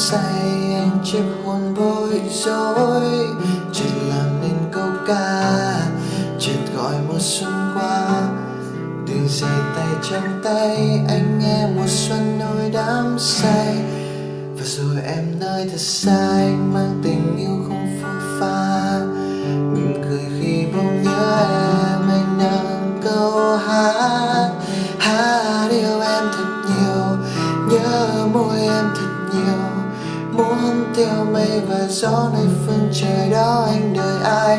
say anh chiếc hôn bối rối. Chợt làm nên câu ca, chợt gọi mùa xuân qua. Đường dài tay trong tay, anh nghe mùa xuân nỗi đắm say. Và rồi em nơi thật xa anh mang tình yêu không theo mây và gió nơi phương trời đó anh đợi ai?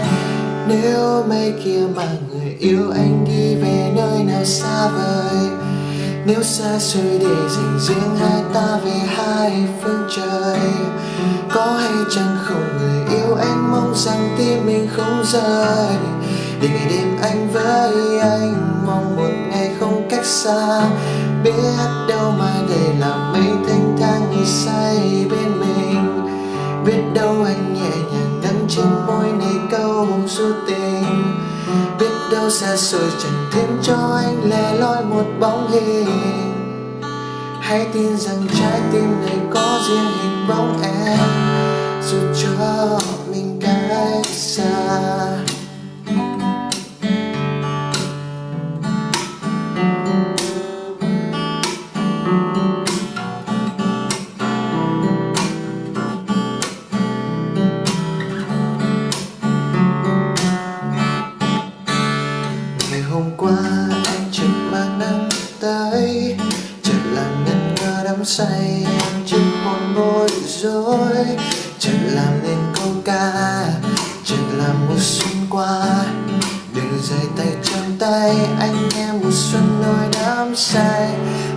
Nếu mây kia mà người yêu anh đi về nơi nào xa vời? Nếu xa xôi để dành riêng hai ta về hai phương trời? Có hay chăng không người yêu anh mong rằng tim mình không rời? Để ngày đêm anh với anh, mong một ngày không cách xa. Biết đâu mai đây là mây thanh thang nghỉ say bên này số tình biết đâu xa xôi chẳng thêm cho anh lẻ loi một bóng hình hãy tin rằng trái tim này có riêng hình bóng em. Dù cho qua, anh chợt mang nắng tới. Chợt làm ngân ngơ đắm say, em chợt một bối rối chợt làm nên câu ca, chợt làm mùa xuân qua. Đừng rời tay trong tay, anh nghe mùa xuân nỗi đắm say.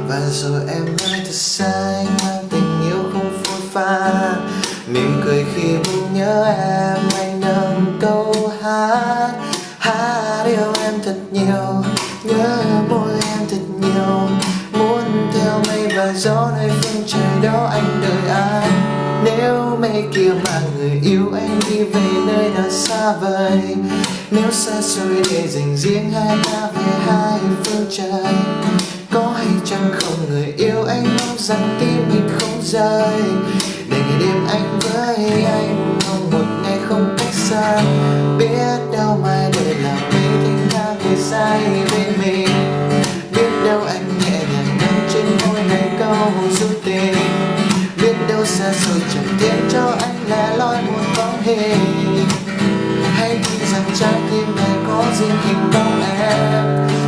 Và rồi em nói thật sai, mang tình yêu không phôi pha. Mỉm cười khi bỗng nhớ em nhớ môi em thật nhiều. Muốn theo mây và gió nơi phương trời đó anh đợi ai. Nếu mây kia mà người yêu anh đi về nơi nào xa vời. Nếu xa xôi để dành riêng hai ta về hai phương trời. Có hay chăng không người yêu anh mong rằng tim mình không rời. Để ngày đêm anh vẫn. Anh lẻ loi một bóng hình hãy nghĩ rằng trái tim này có riêng hình bóng em.